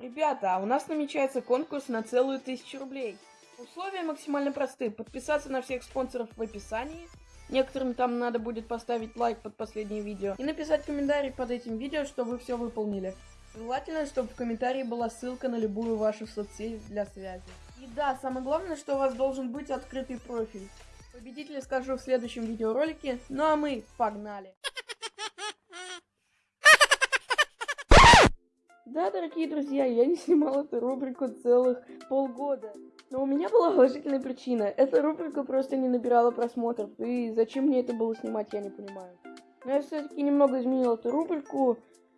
Ребята, а у нас намечается конкурс на целую тысячу рублей. Условия максимально просты. Подписаться на всех спонсоров в описании. Некоторым там надо будет поставить лайк под последнее видео. И написать комментарий под этим видео, что вы все выполнили. Желательно, чтобы в комментарии была ссылка на любую вашу соцсеть для связи. И да, самое главное, что у вас должен быть открытый профиль. Победителя скажу в следующем видеоролике. Ну а мы погнали! Да, дорогие друзья, я не снимал эту рубрику целых полгода. Но у меня была уважительная причина. Эта рубрика просто не набирала просмотров. И зачем мне это было снимать, я не понимаю. Но я все-таки немного изменил эту рубрику.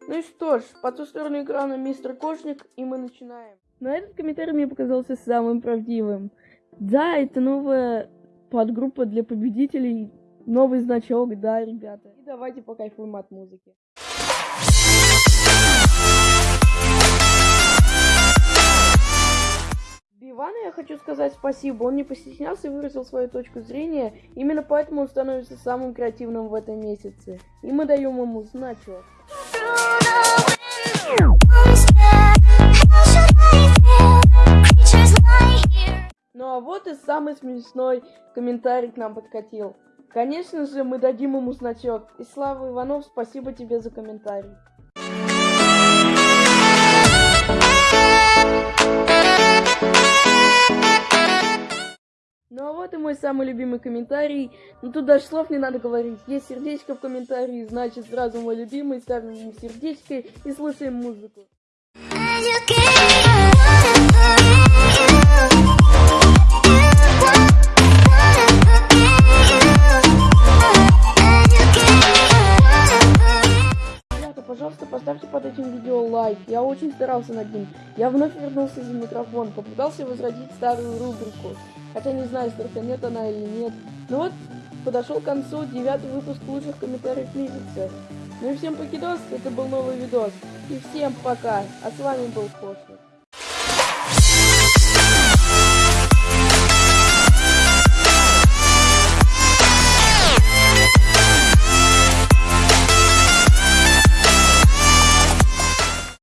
Ну и что ж, по ту сторону экрана мистер Кошник, и мы начинаем. Но этот комментарий мне показался самым правдивым. Да, это новая подгруппа для победителей. Новый значок, да, ребята. И давайте покайфуем от музыки. Ивану я хочу сказать спасибо. Он не постеснялся и выразил свою точку зрения. Именно поэтому он становится самым креативным в этом месяце. И мы даем ему значок. Ну а вот и самый смешной комментарий к нам подкатил. Конечно же, мы дадим ему значок. И Слава Иванов, спасибо тебе за комментарий. Вот и мой самый любимый комментарий. Ну тут даже слов не надо говорить. Есть сердечко в комментарии, значит сразу мой любимый. Ставим ему сердечко и слушаем музыку. Пожалуйста, поставьте под этим видео лайк. Я очень старался над ним. Я вновь вернулся за микрофон, попытался возродить старую рубрику. Хотя не знаю, страханет она или нет. Но вот подошел к концу девятый выпуск лучших комментариев месяца. Ну и всем покидос, это был новый видос. И всем пока. А с вами был Кошник.